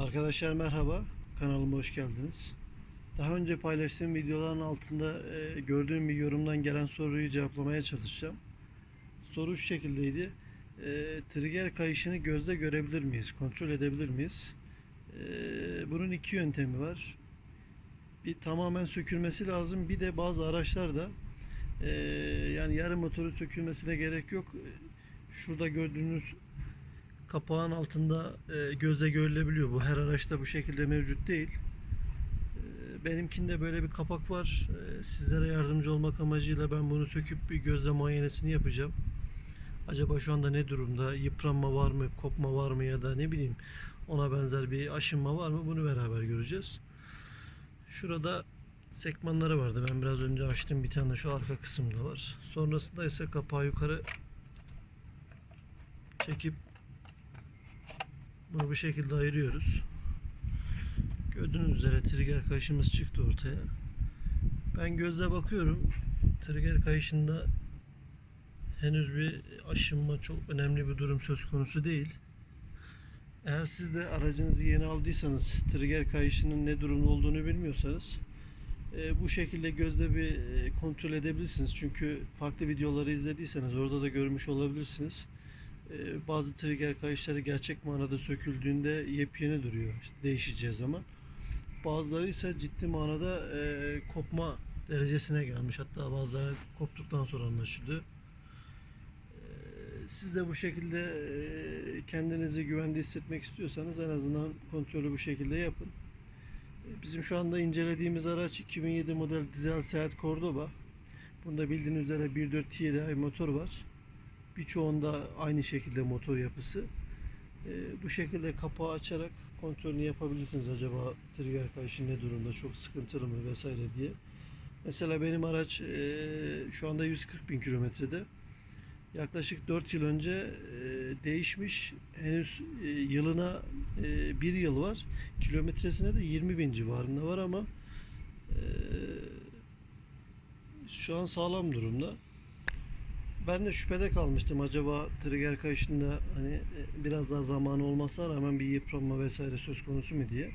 Arkadaşlar merhaba, kanalıma hoş geldiniz. Daha önce paylaştığım videoların altında e, gördüğüm bir yorumdan gelen soruyu cevaplamaya çalışacağım. Soru şu şekildeydi. E, trigger kayışını gözle görebilir miyiz, kontrol edebilir miyiz? E, bunun iki yöntemi var. Bir tamamen sökülmesi lazım, bir de bazı araçlarda yani yarım motoru sökülmesine gerek yok. Şurada gördüğünüz kapağın altında e, gözle görülebiliyor. Bu her araçta bu şekilde mevcut değil. E, benimkinde böyle bir kapak var. E, sizlere yardımcı olmak amacıyla ben bunu söküp bir gözle muayenesini yapacağım. Acaba şu anda ne durumda? Yıpranma var mı? Kopma var mı? Ya da ne bileyim ona benzer bir aşınma var mı? Bunu beraber göreceğiz. Şurada sekmanları vardı. Ben biraz önce açtım. Bir tane şu arka kısımda var. Sonrasında ise kapağı yukarı çekip bunu bu şekilde ayırıyoruz. Gördüğünüz üzere trigger kayışımız çıktı ortaya. Ben gözle bakıyorum. Trigger kayışında henüz bir aşınma çok önemli bir durum söz konusu değil. Eğer siz de aracınızı yeni aldıysanız trigger kayışının ne durumda olduğunu bilmiyorsanız e, bu şekilde gözle bir e, kontrol edebilirsiniz. Çünkü farklı videoları izlediyseniz orada da görmüş olabilirsiniz. Ee, bazı trigger kayışları gerçek manada söküldüğünde yepyeni duruyor işte değişeceği zaman. Bazıları ise ciddi manada e, kopma derecesine gelmiş. Hatta bazıları koptuktan sonra anlaşılıyor. Ee, Siz de bu şekilde e, kendinizi güvende hissetmek istiyorsanız en azından kontrolü bu şekilde yapın. Ee, Bizim şu anda incelediğimiz araç 2007 model dizel Seat Cordoba. Bunda bildiğiniz üzere 1.4 TDI motor var. Birçoğunda aynı şekilde motor yapısı. Ee, bu şekilde kapağı açarak kontrolünü yapabilirsiniz. Acaba trigger kayışı ne durumda, çok sıkıntılı mı vesaire diye. Mesela benim araç e, şu anda 140 bin kilometrede. Yaklaşık 4 yıl önce e, değişmiş. Henüz e, yılına e, bir yıl var. Kilometresine de 20 bin civarında var ama e, şu an sağlam durumda. Ben de şüphede kalmıştım. Acaba trigger kayışında hani e, biraz daha zamanı olmasa rağmen bir yıpranma vesaire söz konusu mu diye.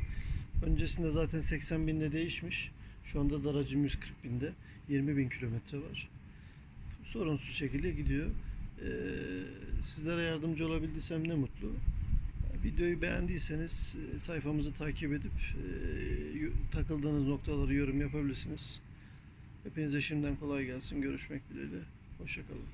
Öncesinde zaten 80 binde değişmiş. Şu anda da aracım 140 binde. 20 bin kilometre var. Sorunsuz şekilde gidiyor. Ee, sizlere yardımcı olabildiysem ne mutlu. Videoyu beğendiyseniz e, sayfamızı takip edip e, takıldığınız noktaları yorum yapabilirsiniz. Hepinize şimdiden kolay gelsin. Görüşmek dileğiyle. Hoşçakalın.